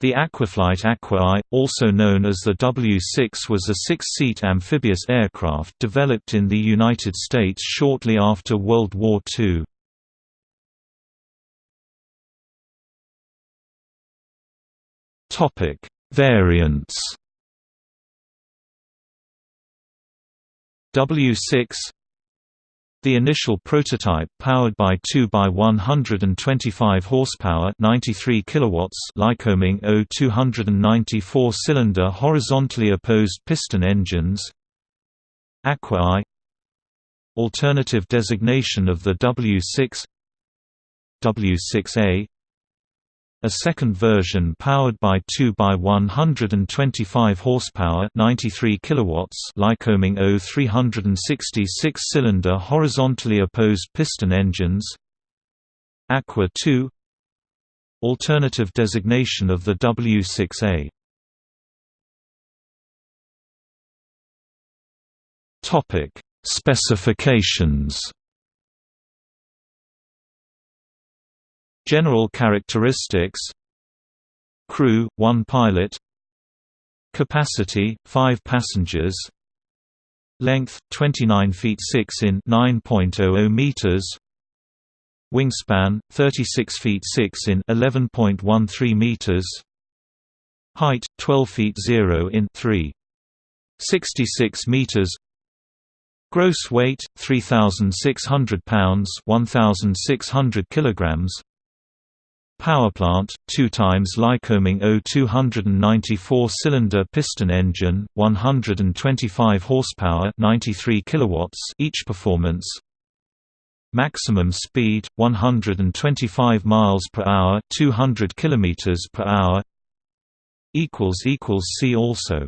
The Aquaflight Aqua-I, also known as the W-6 was a six-seat amphibious aircraft developed in the United States shortly after World War II. Variants W6 the initial prototype powered by 2 by 125 horsepower, 93 kilowatts, Lycoming O294 cylinder horizontally opposed piston engines. Aqua-I Alternative designation of the W6 W6A a second version powered by 2 by 125 horsepower, 93 kilowatts, Lycoming O360 six-cylinder horizontally opposed piston engines. Aqua 2 Alternative designation of the W6A. Topic: Specifications General characteristics. Crew, 1 pilot. Capacity, 5 passengers. Length, 29 feet 6 in 9.00 meters. Wingspan, 36 feet 6 in 11.13 meters. Height, 12 feet 0 in 3.66 meters. Gross weight 3600 pounds 1600 kilograms Powerplant, 2 times Lycoming O294 cylinder piston engine, 125 horsepower, 93 kilowatts each performance. Maximum speed 125 miles per hour, 200 kilometers per hour. equals equals see also